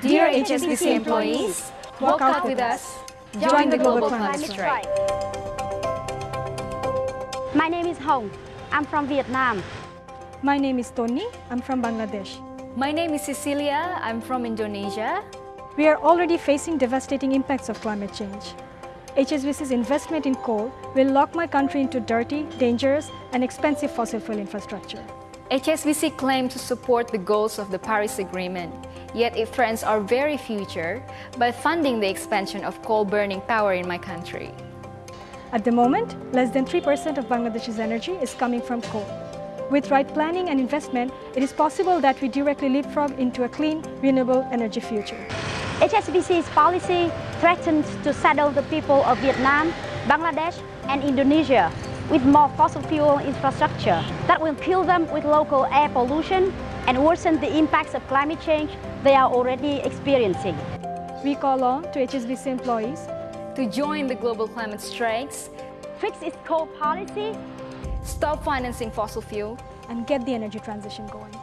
Dear HSBC employees, walk out with us. Join the global climate strike. My name is Hong. I'm from Vietnam. My name is Tony. I'm from Bangladesh. My name is Cecilia. I'm from Indonesia. We are already facing devastating impacts of climate change. HSBC's investment in coal will lock my country into dirty, dangerous and expensive fossil fuel infrastructure. HSBC claims to support the goals of the Paris Agreement, yet it threatens our very future by funding the expansion of coal-burning power in my country. At the moment, less than 3% of Bangladesh's energy is coming from coal. With right planning and investment, it is possible that we directly leapfrog into a clean, renewable energy future. HSBC's policy threatens to saddle the people of Vietnam, Bangladesh and Indonesia with more fossil fuel infrastructure that will kill them with local air pollution and worsen the impacts of climate change they are already experiencing. We call on to HSBC employees to join the global climate strikes, fix its coal policy, stop financing fossil fuel, and get the energy transition going.